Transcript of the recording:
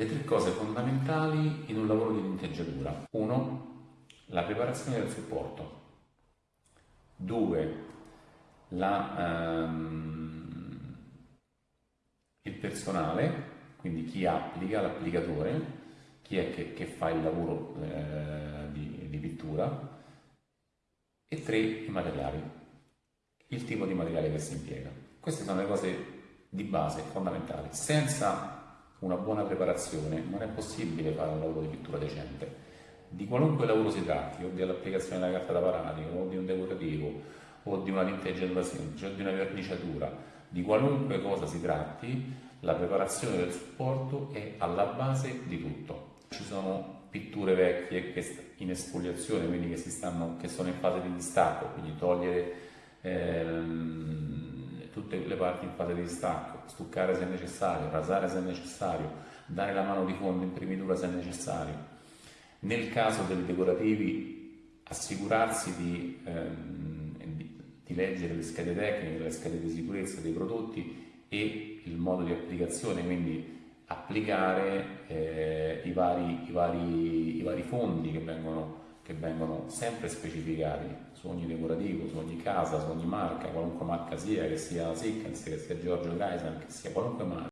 Le tre cose fondamentali in un lavoro di tinteggiatura. 1. La preparazione del supporto. 2. La, ehm, il personale, quindi chi applica, l'applicatore, chi è che, che, fa il lavoro eh, di, di pittura. E 3. I materiali, il tipo di materiale che si impiega. Queste sono le cose di base, fondamentali. Senza una buona preparazione non è possibile fare un lavoro di pittura decente. Di qualunque lavoro si tratti, o dell'applicazione della carta da paratico, o di un decorativo, o di una tinteggiatura o di una verniciatura, di qualunque cosa si tratti, la preparazione del supporto è alla base di tutto. Ci sono pitture vecchie che in esfoliazione, quindi che, stanno, che sono in fase di distacco, quindi togliere ehm, tutte le parti in fase di distacco, stuccare se necessario, rasare se necessario, dare la mano di fondo, imprimitura se necessario. Nel caso dei decorativi assicurarsi di, ehm, di, di leggere le schede tecniche, le schede di sicurezza dei prodotti e il modo di applicazione, quindi applicare eh, i, vari, i, vari, i vari fondi che vengono che vengono sempre specificati su ogni decorativo, su ogni casa, su ogni marca, qualunque marca sia, che sia Sickens, che sia Giorgio Kaiser, che sia qualunque marca.